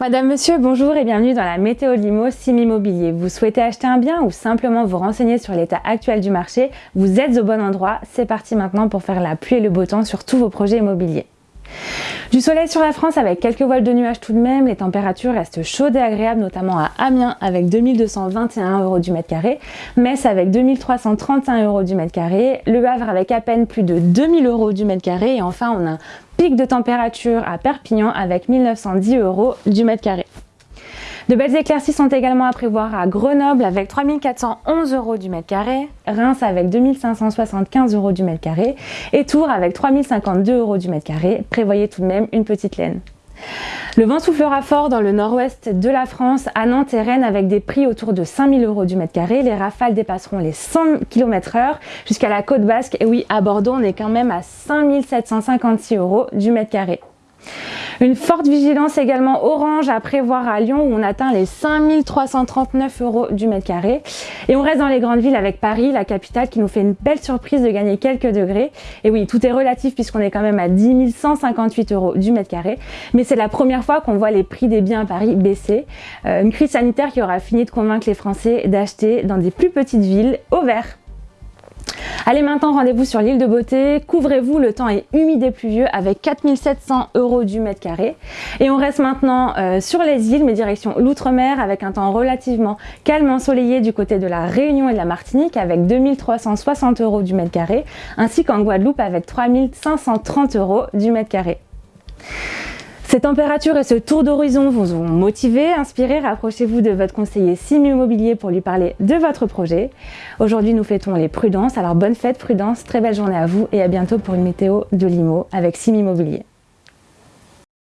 Madame, monsieur, bonjour et bienvenue dans la météo Limo Sim Immobilier. Vous souhaitez acheter un bien ou simplement vous renseigner sur l'état actuel du marché? Vous êtes au bon endroit. C'est parti maintenant pour faire la pluie et le beau temps sur tous vos projets immobiliers. Du soleil sur la France avec quelques voiles de nuages tout de même, les températures restent chaudes et agréables notamment à Amiens avec 2221 euros du mètre carré, Metz avec 2331 euros du mètre carré, Le Havre avec à peine plus de 2000 euros du mètre carré. Et enfin on a un pic de température à Perpignan avec 1910 euros du mètre carré. De belles éclaircies sont également à prévoir à Grenoble avec 3411 euros du mètre carré, Reims avec 2575 euros du mètre carré et Tours avec 3052 euros du mètre carré. Prévoyez tout de même une petite laine. Le vent soufflera fort dans le nord-ouest de la France, à Nantes et Rennes, avec des prix autour de 5000 euros du mètre carré. Les rafales dépasseront les 100 km h jusqu'à la côte basque. Et oui, à Bordeaux, on est quand même à 5756 euros du mètre carré. Une forte vigilance également orange à prévoir à Lyon où on atteint les 5339 euros du mètre carré. Et on reste dans les grandes villes avec Paris, la capitale, qui nous fait une belle surprise de gagner quelques degrés. Et oui, tout est relatif puisqu'on est quand même à 10 158 euros du mètre carré. Mais c'est la première fois qu'on voit les prix des biens à Paris baisser. Euh, une crise sanitaire qui aura fini de convaincre les Français d'acheter dans des plus petites villes au vert. Allez maintenant rendez-vous sur l'île de Beauté, couvrez-vous, le temps est humide et pluvieux avec 4700 euros du mètre carré. Et on reste maintenant euh, sur les îles, mais direction l'outre-mer avec un temps relativement calme ensoleillé du côté de la Réunion et de la Martinique avec 2360 euros du mètre carré, ainsi qu'en Guadeloupe avec 3530 euros du mètre carré. Ces températures et ce tour d'horizon vous ont motivé, inspiré. Rapprochez-vous de votre conseiller Sim Immobilier pour lui parler de votre projet. Aujourd'hui, nous fêtons les prudences. Alors bonne fête, prudence, très belle journée à vous et à bientôt pour une météo de Limo avec Sim Immobilier.